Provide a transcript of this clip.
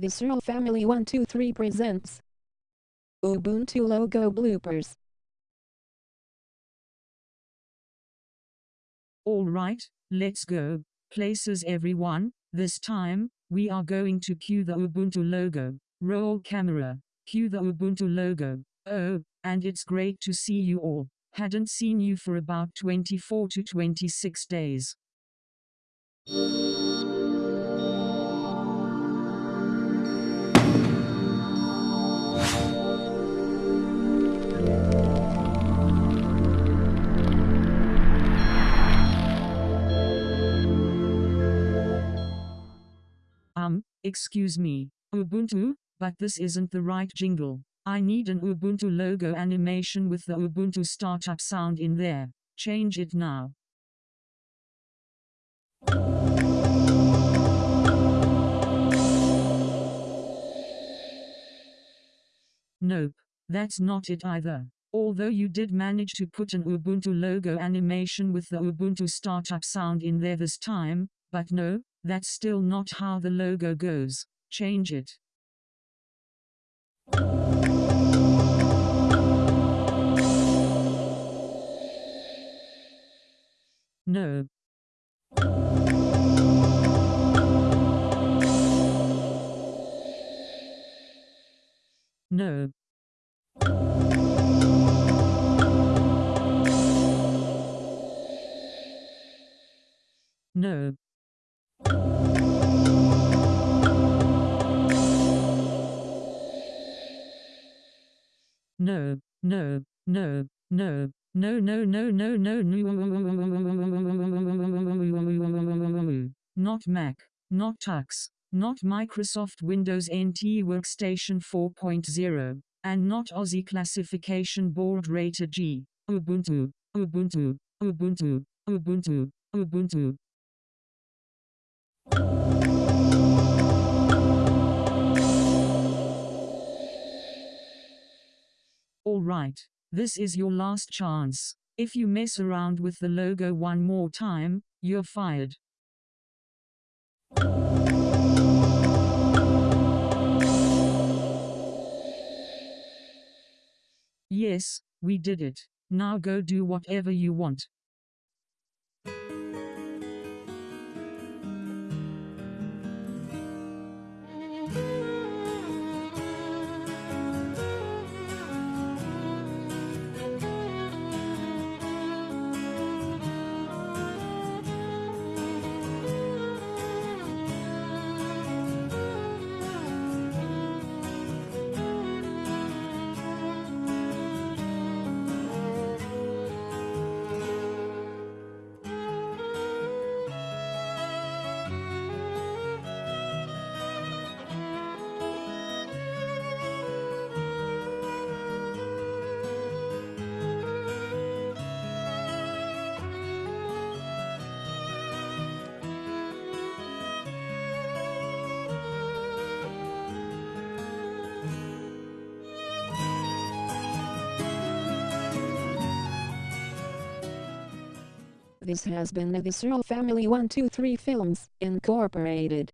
The Searle Family 123 presents Ubuntu logo bloopers. Alright, let's go. Places everyone, this time, we are going to cue the Ubuntu logo. Roll camera. Cue the Ubuntu logo. Oh, and it's great to see you all. Hadn't seen you for about 24 to 26 days. Excuse me, Ubuntu, but this isn't the right jingle. I need an Ubuntu logo animation with the Ubuntu startup sound in there. Change it now. Nope, that's not it either. Although you did manage to put an Ubuntu logo animation with the Ubuntu startup sound in there this time, but no, that's still not how the logo goes. Change it. No. No. No. No, no, no, no, no, no, no, no, no, no, not Mac, not Tux, not Microsoft Windows NT Workstation 4.0, and not Aussie Classification Board Rated G, Ubuntu, Ubuntu, Ubuntu, Ubuntu, Ubuntu. Alright, this is your last chance. If you mess around with the logo one more time, you're fired. Yes, we did it. Now go do whatever you want. This has been the Searle Family 123 Films, Incorporated.